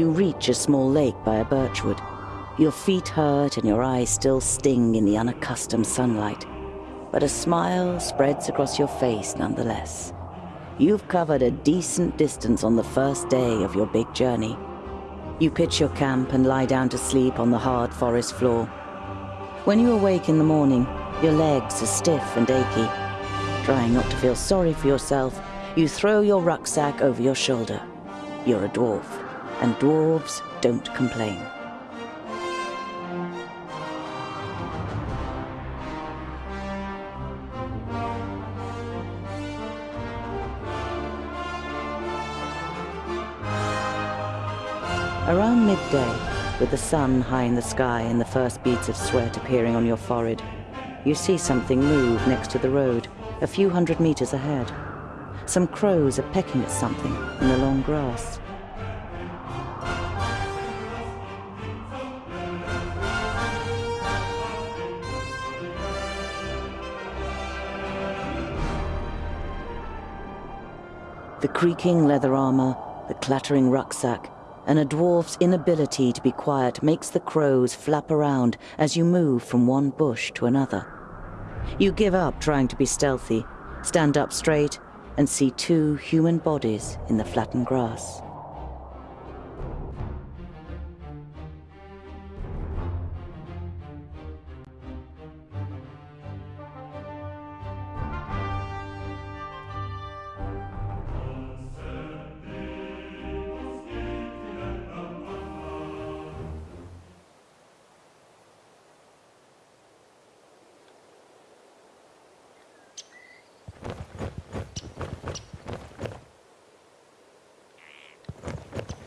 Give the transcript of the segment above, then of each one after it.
You reach a small lake by a birchwood. Your feet hurt and your eyes still sting in the unaccustomed sunlight. But a smile spreads across your face nonetheless. You've covered a decent distance on the first day of your big journey. You pitch your camp and lie down to sleep on the hard forest floor. When you awake in the morning, your legs are stiff and achy. Trying not to feel sorry for yourself, you throw your rucksack over your shoulder. You're a dwarf, and dwarves don't complain. Around midday, with the sun high in the sky and the first beads of sweat appearing on your forehead, you see something move next to the road, a few hundred meters ahead. Some crows are pecking at something in the long grass. The creaking leather armor, the clattering rucksack, and a dwarf's inability to be quiet makes the crows flap around as you move from one bush to another. You give up trying to be stealthy, stand up straight, and see two human bodies in the flattened grass.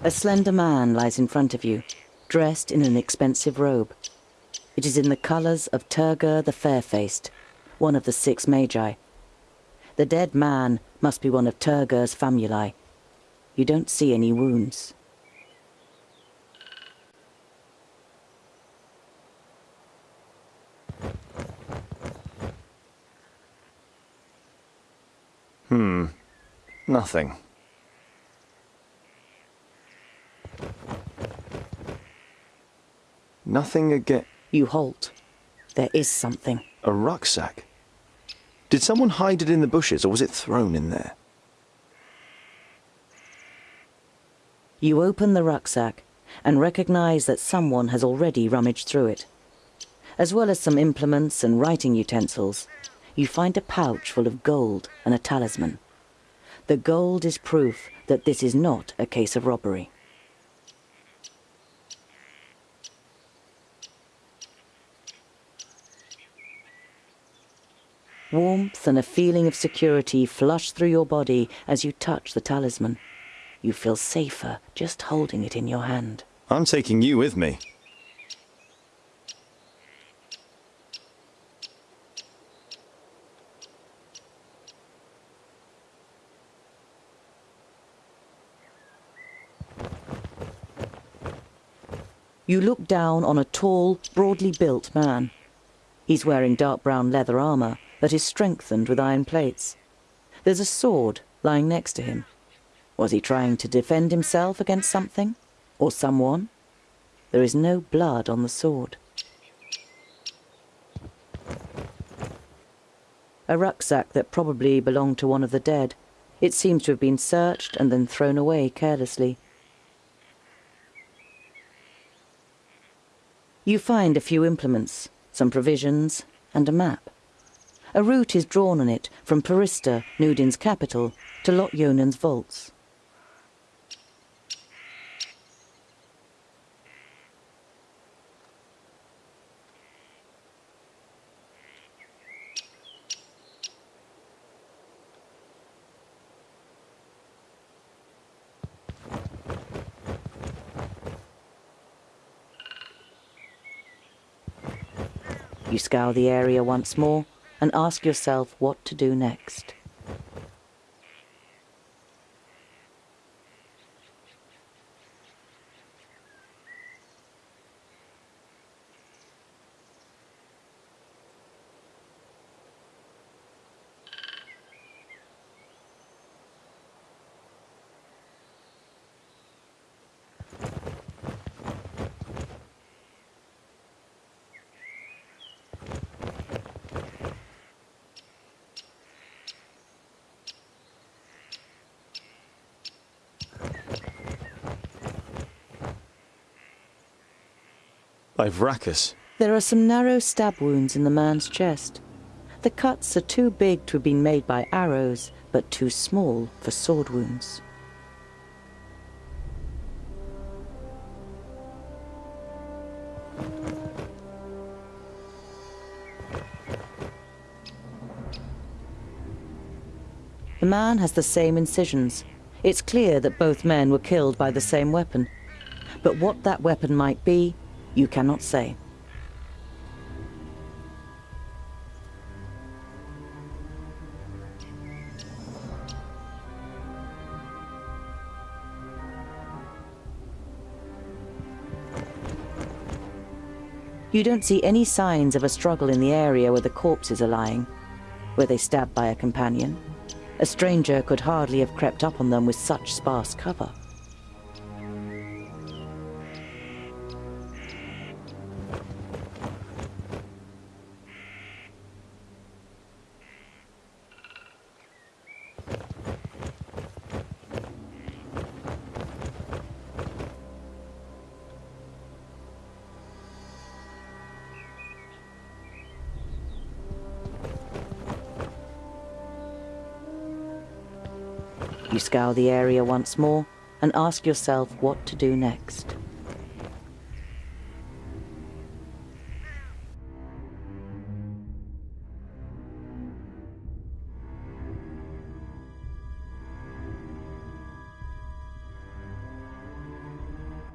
A slender man lies in front of you, dressed in an expensive robe. It is in the colors of Turgur the Fair-Faced, one of the six magi. The dead man must be one of Turgur's famuli. You don't see any wounds. Hmm. Nothing. Nothing again. You halt. There is something. A rucksack? Did someone hide it in the bushes or was it thrown in there? You open the rucksack and recognize that someone has already rummaged through it. As well as some implements and writing utensils, you find a pouch full of gold and a talisman. The gold is proof that this is not a case of robbery. Warmth and a feeling of security flush through your body as you touch the talisman. You feel safer just holding it in your hand. I'm taking you with me. You look down on a tall, broadly built man. He's wearing dark brown leather armor that is strengthened with iron plates. There's a sword lying next to him. Was he trying to defend himself against something? Or someone? There is no blood on the sword. A rucksack that probably belonged to one of the dead. It seems to have been searched and then thrown away carelessly. You find a few implements, some provisions, and a map. A route is drawn on it from Parista, Nudin's capital, to Lot vaults. You scour the area once more and ask yourself what to do next. By. There are some narrow stab wounds in the man's chest. The cuts are too big to have been made by arrows, but too small for sword wounds. The man has the same incisions. It's clear that both men were killed by the same weapon. But what that weapon might be, you cannot say. You don't see any signs of a struggle in the area where the corpses are lying. Were they stabbed by a companion? A stranger could hardly have crept up on them with such sparse cover. You scour the area once more and ask yourself what to do next.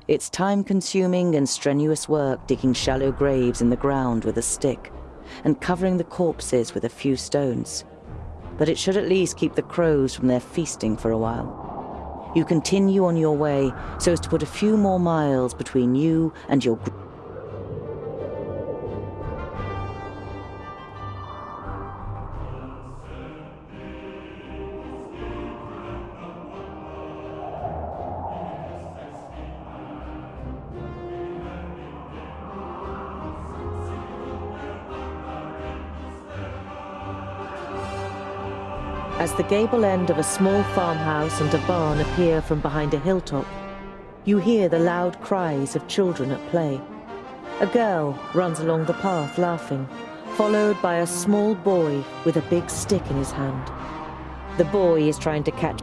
It's time-consuming and strenuous work digging shallow graves in the ground with a stick and covering the corpses with a few stones but it should at least keep the crows from their feasting for a while. You continue on your way so as to put a few more miles between you and your As the gable end of a small farmhouse and a barn appear from behind a hilltop, you hear the loud cries of children at play. A girl runs along the path laughing, followed by a small boy with a big stick in his hand. The boy is trying to catch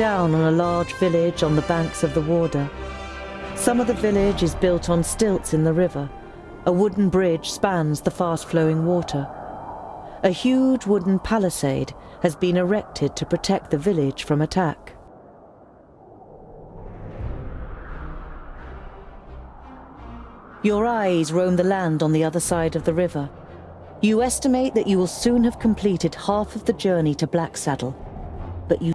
down on a large village on the banks of the Warder. Some of the village is built on stilts in the river. A wooden bridge spans the fast-flowing water. A huge wooden palisade has been erected to protect the village from attack. Your eyes roam the land on the other side of the river. You estimate that you will soon have completed half of the journey to Blacksaddle, but you